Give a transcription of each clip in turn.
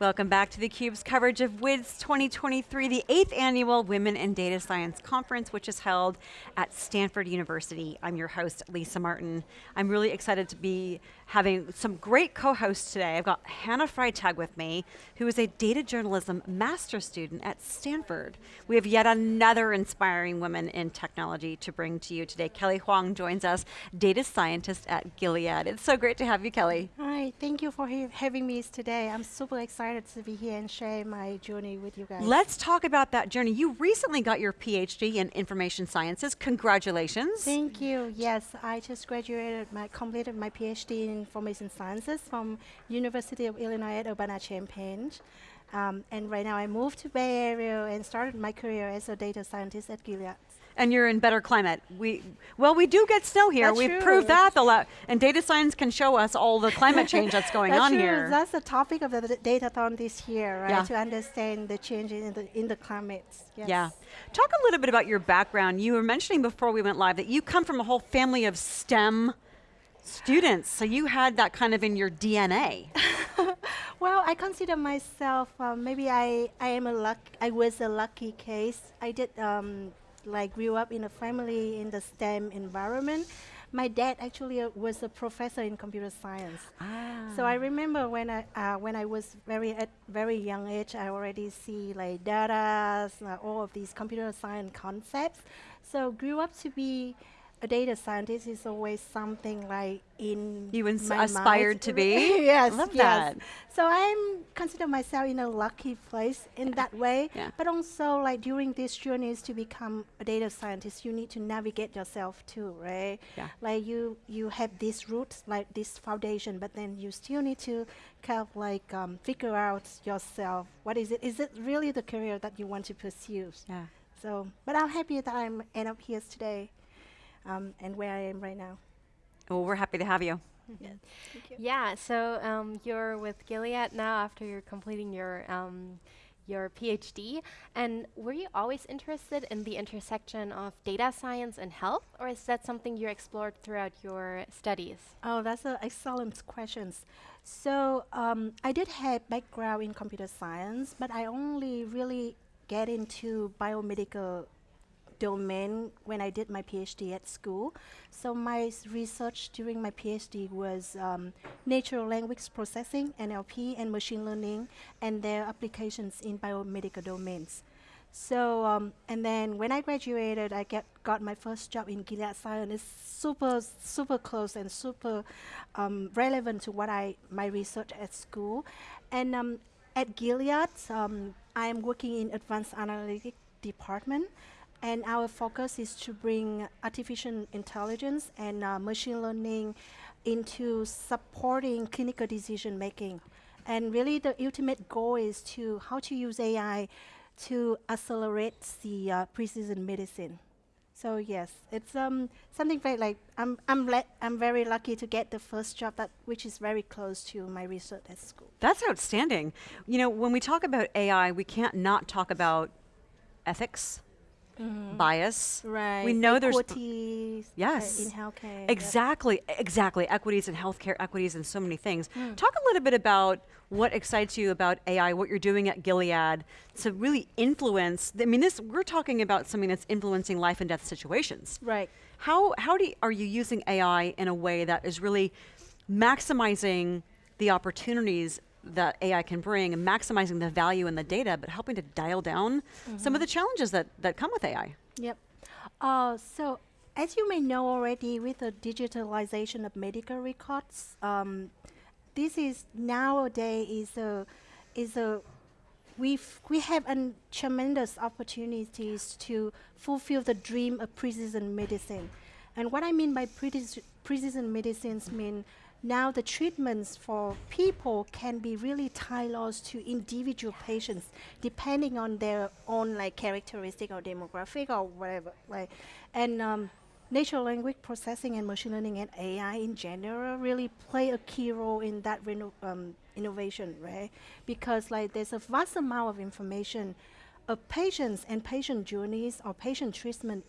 Welcome back to theCUBE's coverage of WIDS 2023, the eighth annual Women in Data Science Conference, which is held at Stanford University. I'm your host, Lisa Martin. I'm really excited to be having some great co-hosts today. I've got Hannah Freitag with me, who is a data journalism master student at Stanford. We have yet another inspiring woman in technology to bring to you today. Kelly Hoang joins us, data scientist at Gilead. It's so great to have you, Kelly. Hi, thank you for having me today. I'm super excited excited to be here and share my journey with you guys. Let's talk about that journey. You recently got your PhD in information sciences. Congratulations. Thank you. Yes, I just graduated, my completed my PhD in information sciences from University of Illinois at Urbana-Champaign. Um, and right now I moved to Bay Area and started my career as a data scientist at Gilead and you're in better climate. We well, we do get snow here. That's We've true. proved that a lot. and data science can show us all the climate change that's going that's on true. here. That's the topic of the datathon this year, right? Yeah. To understand the change in the in the climate. Yes. Yeah. Talk a little bit about your background. You were mentioning before we went live that you come from a whole family of STEM students, so you had that kind of in your DNA. well, I consider myself uh, maybe I I am a luck I was a lucky case. I did um, like grew up in a family in the STEM environment. My dad actually uh, was a professor in computer science. Ah. So I remember when I uh, when I was very at very young age, I already see like data, uh, all of these computer science concepts. So grew up to be a data scientist is always something like in you aspired mind. to be. yes, love yes. that. So I'm consider myself in a lucky place in that way. Yeah. But also like during this journeys to become a data scientist, you need to navigate yourself too, right? Yeah. Like you you have this roots, like this foundation, but then you still need to kind of like um, figure out yourself. What is it? Is it really the career that you want to pursue? Yeah. So, but I'm happy that I'm end up here today um, and where I am right now. Well, we're happy to have you. Yeah. you. yeah, so um, you're with Gilead now after you're completing your um, your PhD. And were you always interested in the intersection of data science and health, or is that something you explored throughout your studies? Oh, that's an excellent question. So um, I did have background in computer science, but I only really get into biomedical domain when I did my PhD at school. So my research during my PhD was um, natural language processing, NLP, and machine learning, and their applications in biomedical domains. So, um, and then when I graduated, I get, got my first job in Gilead Science. It's super, super close and super um, relevant to what I, my research at school. And um, at Gilead, um, I am working in advanced analytic department. And our focus is to bring artificial intelligence and uh, machine learning into supporting clinical decision making. And really the ultimate goal is to how to use AI to accelerate the uh, precision medicine. So yes, it's um, something very like I'm I'm I'm very lucky to get the first job that which is very close to my research at school. That's outstanding. You know, when we talk about AI, we can't not talk about ethics, mm-hmm. bias. Right. We know Equities there's yes uh, in healthcare. Exactly, yep. exactly. Equities in healthcare, equities in so many things. Mm. Talk a little bit about what excites you about AI, what you're doing at Gilead to really influence. I mean, this we're talking about something that's influencing life and death situations. Right. How how do you, are you using AI in a way that is really maximizing the opportunities that AI can bring and maximizing the value in the data, but helping to dial down mm -hmm. some of the challenges that, that come with AI. Yep. Uh, so as you may know already with the digitalization of medical records, um, this is nowadays is a, is a we've, we have a tremendous opportunities to fulfill the dream of precision medicine. And what I mean by precision medicines mean now the treatments for people can be really tailored to individual patients depending on their own like characteristic or demographic or whatever like and um, natural language processing and machine learning and AI in general really play a key role in that um, innovation right? Because like there's a vast amount of information of patients and patient journeys or patient treatment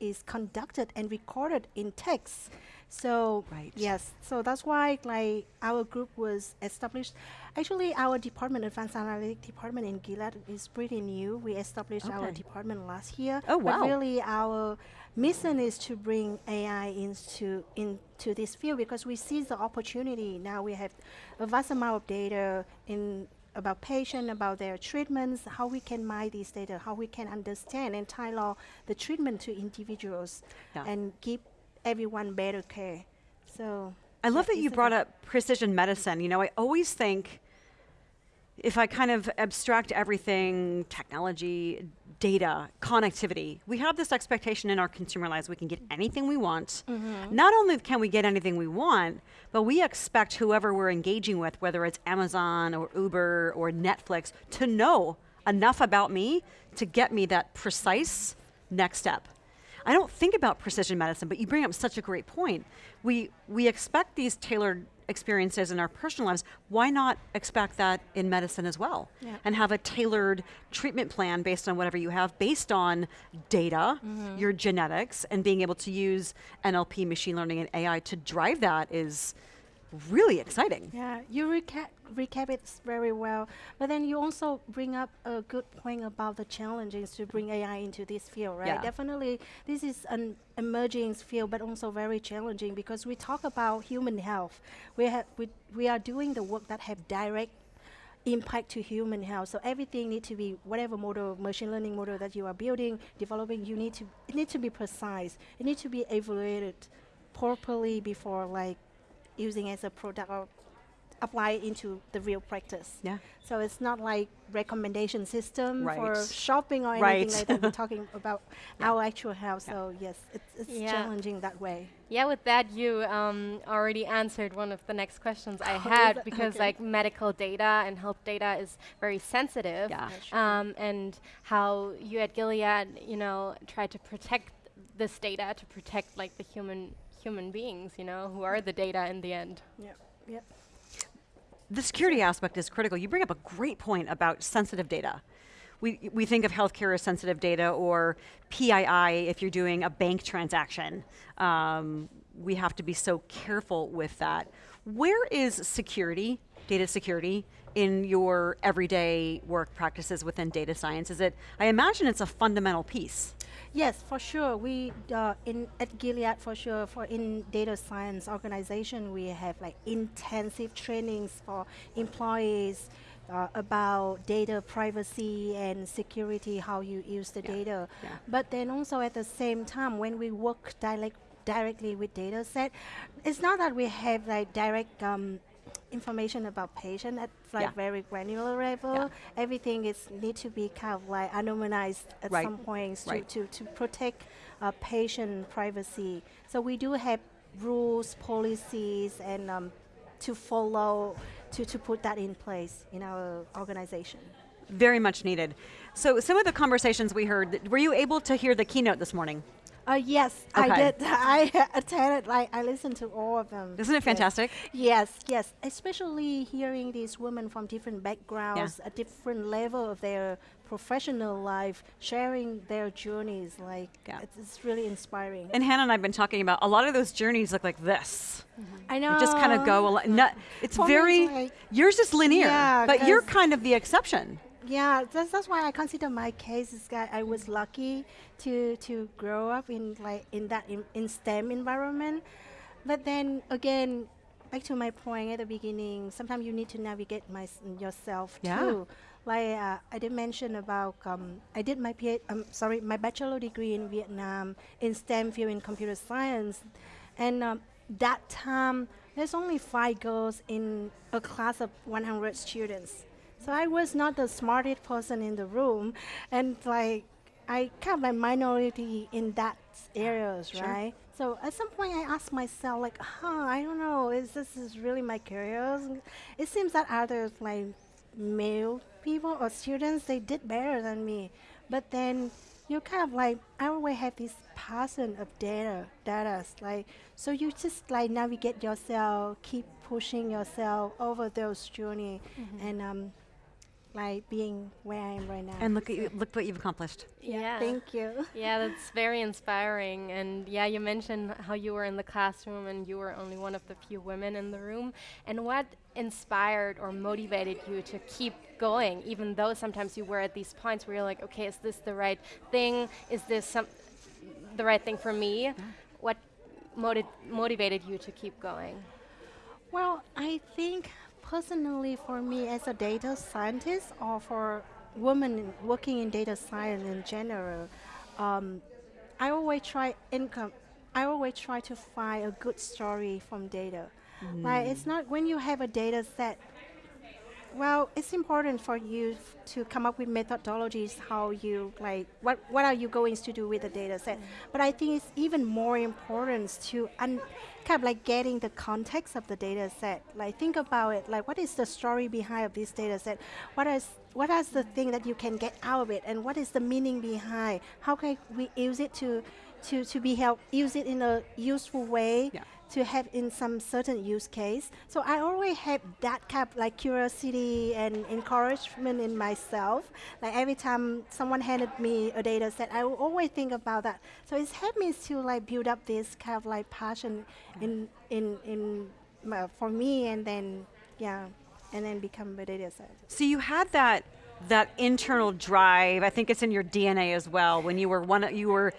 is conducted and recorded in text So Right. yes, so that's why like our group was established. Actually, our department, advanced analytic department in Gilead, is pretty new. We established our department last year. Oh, But wow. really, our mission is to bring AI into into this field because we see the opportunity. Now we have a vast amount of data in about patient, about their treatments, how we can mine these data, how we can understand and tailor the treatment to individuals Yeah. and give everyone better care. So I love that you brought up precision medicine. You know, I always think if I kind of abstract everything, technology, data, connectivity, we have this expectation in our consumer lives we can get anything we want. Mm-hmm. Not only can we get anything we want, but we expect whoever we're engaging with, whether it's Amazon or Uber or Netflix, to know enough about me to get me that precise next step. I don't think about precision medicine, but you bring up such a great point. We we expect these tailored experiences in our personal lives. Why not expect that in medicine as well? Yeah. And have a tailored treatment plan based on whatever you have, based on data, mm-hmm. your genetics, and being able to use NLP, machine learning, and AI to drive that is really exciting. Yeah, you recap recap it very well, but then you also bring up a good point about the challenges to bring AI into this field, right? Yeah. Definitely, this is an emerging field, but also very challenging because we talk about human health. We have we we are doing the work that have direct impact to human health. So everything need to be whatever model, machine learning model that you are building, developing, you need to it need to be precise. It need to be evaluated properly before like using as a product or apply it into the real practice. Yeah. So it's not like recommendation system for shopping or Right. anything like that. We're talking about Yeah. our actual health. Yeah. So yes, it's, it's Yeah. challenging that way. Yeah, with that, you um, already answered one of the next questions I Oh, had because, Okay. like, medical data and health data is very sensitive. Yeah. Yeah, sure. Um, and how you at Gilead, you know, try to protect this data to protect like the human human beings, you know, who are the data in the end. Yep. Yep. the security aspect is critical. You bring up a great point about sensitive data. We, we think of healthcare as sensitive data or PII if you're doing a bank transaction. Um, we have to be so careful with that. Where is security, data security, in your everyday work practices within data science? Is it, I imagine it's a fundamental piece. Yes, for sure. We uh, in at Gilead for sure for in data science organization we have like intensive trainings for employees uh, about data privacy and security, how you use the Yeah, data. yeah. But then also at the same time when we work direct directly with data set, it's not that we have like direct um, information about patient at like Yeah. very granular level. Yeah. Everything is need to be kind of like anonymized at Right. some points to, Right. to, to protect uh, patient privacy. So we do have rules, policies, and um, to follow to, to put that in place in our organization. Very much needed. So, some of the conversations we heard, were you able to hear the keynote this morning? Uh, yes, Okay. I did. I attended. Like I listened to all of them. Isn't it fantastic? Yes, yes. Especially hearing these women from different backgrounds, a different level of their professional life, sharing their journeys. Like Yeah. it's, it's really inspiring. And Hannah and I have been talking about a lot of those journeys look like this. I know. They just kind of go. A lot, no, it's For very. it's like- yours is linear, Yeah, but you're kind of the exception. Yeah, that's, that's why I consider my case is that I was lucky to to grow up in like in that in, in STEM environment. But then again, back to my point at the beginning, sometimes you need to navigate my, yourself Yeah. too. Like uh, I did mention about um, I did my PhD, um, sorry my bachelor degree in Vietnam in STEM field in computer science, and um, that time there's only five girls in a class of 100 students. So I was not the smartest person in the room, and like I kind of like minority in that areas, Sure. right? So at some point I asked myself like, huh, I don't know, is this is really my career? It seems that others like male people or students they did better than me, but then you kind of like I always have this passion of data, data like so you just like navigate yourself, keep pushing yourself over those journey, and um, like being where I am right now. And look at you, look what you've accomplished. Yeah. Thank you. Yeah, that's very inspiring. And yeah, you mentioned how you were in the classroom and you were only one of the few women in the room. And what inspired or motivated you to keep going, even though sometimes you were at these points where you're like, okay, is this the right thing? Is this some the right thing for me? Yeah. What moti- motivated you to keep going? Well, I think personally for me as a data scientist or for women working in data science in general, um, I always try income. I always try to find a good story from data. Like it's not when you have a data set. Well, it's important for you to come up with methodologies how you like what what are you going to do with the data set. Mm. But I think it's even more important to un- kind of like getting the context of the data set. Like think about it. Like what is the story behind of this data set? What is what is the thing that you can get out of it, and what is the meaning behind? How can we use it to to to be help use it in a useful way? Yeah. To have in some certain use case. So I always have that kind of like curiosity and encouragement in myself. Like every time someone handed me a data set, I will always think about that. So it's helped me to like build up this kind of like passion in in in uh, for me, and then yeah, and then become a data scientist. So you had that that internal drive. I think it's in your DNA as well. When you were one, you were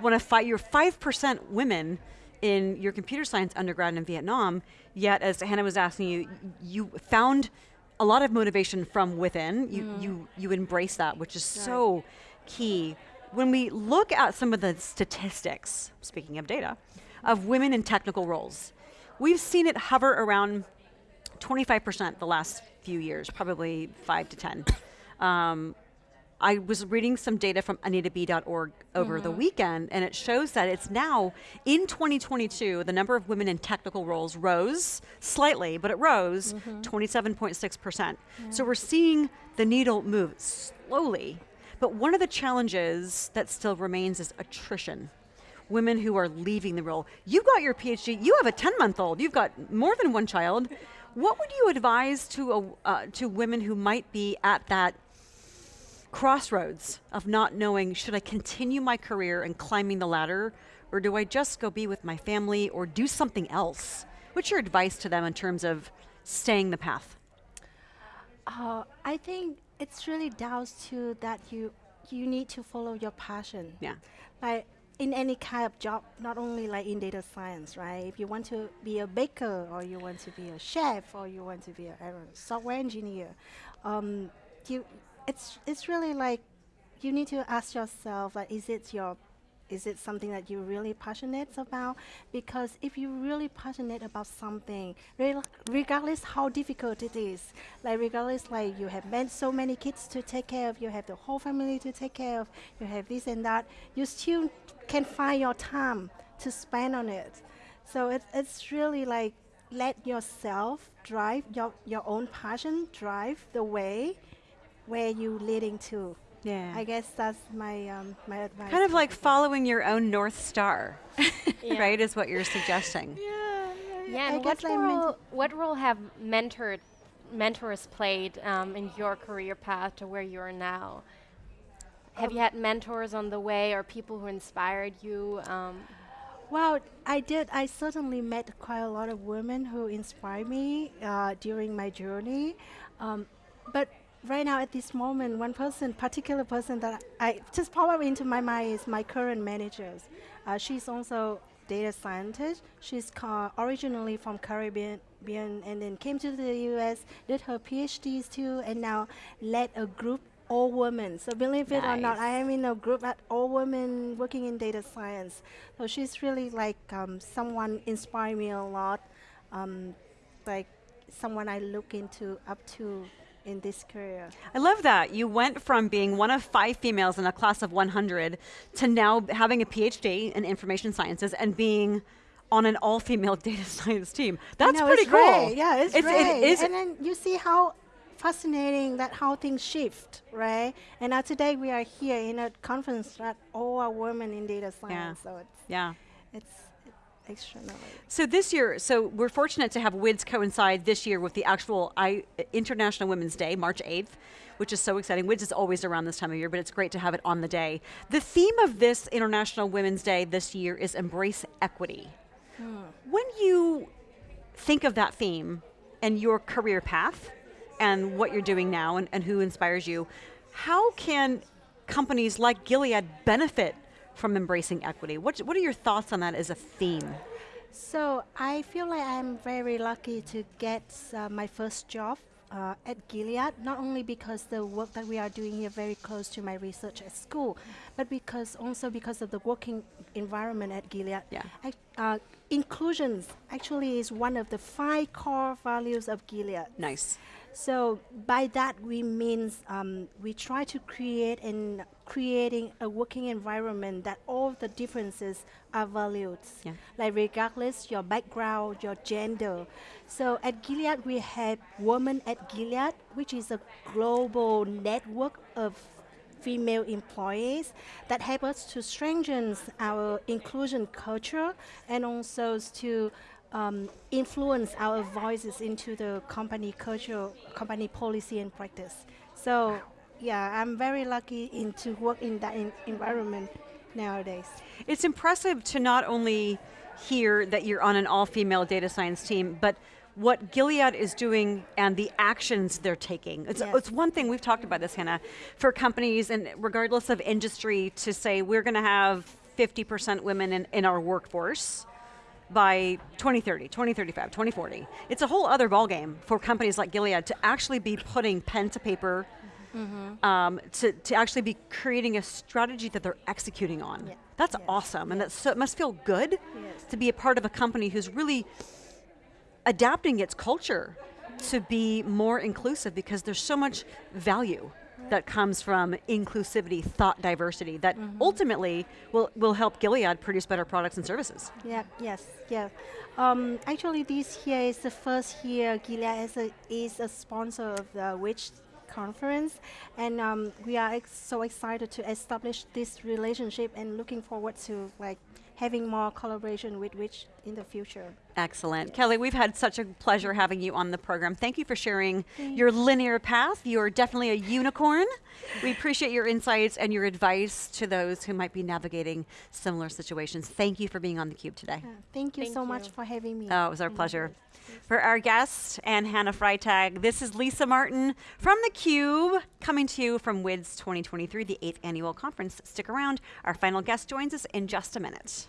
one of five. You're five percent women in your computer science undergrad in Vietnam. Yet, as Hannah was asking you, you found a lot of motivation from within. You you you embrace that, which is so key. When we look at some of the statistics, speaking of data, of women in technical roles, we've seen it hover around 25% the last few years, probably 5 to 10. Um, I was reading some data from AnitaB.org over the weekend, and it shows that it's now in 2022, the number of women in technical roles rose slightly, but it rose 27.6%. So we're seeing the needle move slowly. But one of the challenges that still remains is attrition women who are leaving the role. You got your PhD. You have a 10 month old. You've got more than one child. What would you advise to a, uh, to women who might be at that crossroads of not knowing should I continue my career and climbing the ladder, or do I just go be with my family or do something else? What's your advice to them in terms of staying the path? Uh, I think it's really down to that you you need to follow your passion. Yeah. Like in any kind of job, not only like in data science, right? If you want to be a baker, or you want to be a chef, or you want to be a software engineer, um, you it's it's really like you need to ask yourself like, is it your is it something that you're really passionate about? Because if you're really passionate about something, rel- regardless how difficult it is, like regardless like you have man- so many kids to take care of, you have the whole family to take care of, you have this and that, you still can find your time to spend on it. So it's it's really like let yourself drive your your own passion drive the way where you leading to. Yeah. I guess that's my um, my advice. kind of like following your own North Star, Yeah. right? Is what you're suggesting. Yeah, Yeah, I and what guess like mental- role, what role have mentored mentors played um, in your career path to where you are now? Have you had mentors on the way or people who inspired you? Um, Well, I did. I certainly met quite a lot of women who inspired me uh, during my journey. Um, but right now, at this moment, one person, particular person that I just up into my mind is my current managers. Uh, she's also data scientist. She's originally from Caribbean and then came to the U.S., did her PhDs too, and now led a group all women. So believe it or not, I am in a group at all women working in data science. So she's really like um, someone inspired me a lot, um, like someone I look into up to in this career. I love that. You went from being one of five females in a class of 100 to now having a PhD in information sciences and being on an all-female data science team. That's No, pretty it's cool. great. Yeah, it's, It great. is- and then you see how fascinating that how things shift, right? And now today we are here in a conference that all are women in data science. So it's yeah. it's externally. So this year, so we're fortunate to have WIDS coincide this year with the actual I, International Women's Day, March 8th, which is so exciting. WIDS is always around this time of year, but it's great to have it on the day. The theme of this International Women's Day this year is Embrace Equity. Hmm. When you think of that theme and your career path and what you're doing now and, and who inspires you, how can companies like Gilead benefit from embracing equity? What, what are your thoughts on that as a theme? So I feel like I'm very lucky to get uh, my first job uh, at Gilead, not only because the work that we are doing here very close to my research at school, but because also because of the working environment at Gilead. Yeah. Ac- uh, inclusions actually is one of the five core values of Gilead. Nice. So by that we means um, we try to create and creating a working environment that all the differences are valued. Yeah. Like regardless your background, your gender. So at Gilead we have Women at Gilead, which is a global network of female employees that help us to strengthen our inclusion culture and also to um, influence our voices into the company culture, company policy and practice. So yeah, I'm very lucky in to work in that in environment nowadays. It's impressive to not only hear that you're on an all-female data science team, but what Gilead is doing and the actions they're taking. It's, Yes. it's one thing, we've talked about this, Hannah, for companies and regardless of industry to say we're going to have 50% women in, in our workforce by 2030, 2035, 2040. It's a whole other ballgame for companies like Gilead to actually be putting pen to paper, um, to, to actually be creating a strategy that they're executing on. Yeah. That's Yes. awesome, and that's so, it must feel good Yes. to be a part of a company who's really adapting its culture to be more inclusive because there's so much value that comes from inclusivity, thought diversity that ultimately will, will help Gilead produce better products and services. Yeah, yes, yeah. Um, actually, this year is the first year Gilead is a, is a sponsor of the WIDS conference, and um, we are ex- so excited to establish this relationship and looking forward to like having more collaboration with WIDS in the future. Excellent. Kelly, we've had such a pleasure having you on the program. Thank you for sharing your linear path. You're definitely a unicorn. We appreciate your insights and your advice to those who might be navigating similar situations. Thank you for being on theCUBE today. Uh, thank you Thank so much for having me. Oh, it was our pleasure. For our guest and Hannah Freitag, this is Lisa Martin from theCUBE, coming to you from WIDS 2023, the eighth annual conference. Stick around, our final guest joins us in just a minute.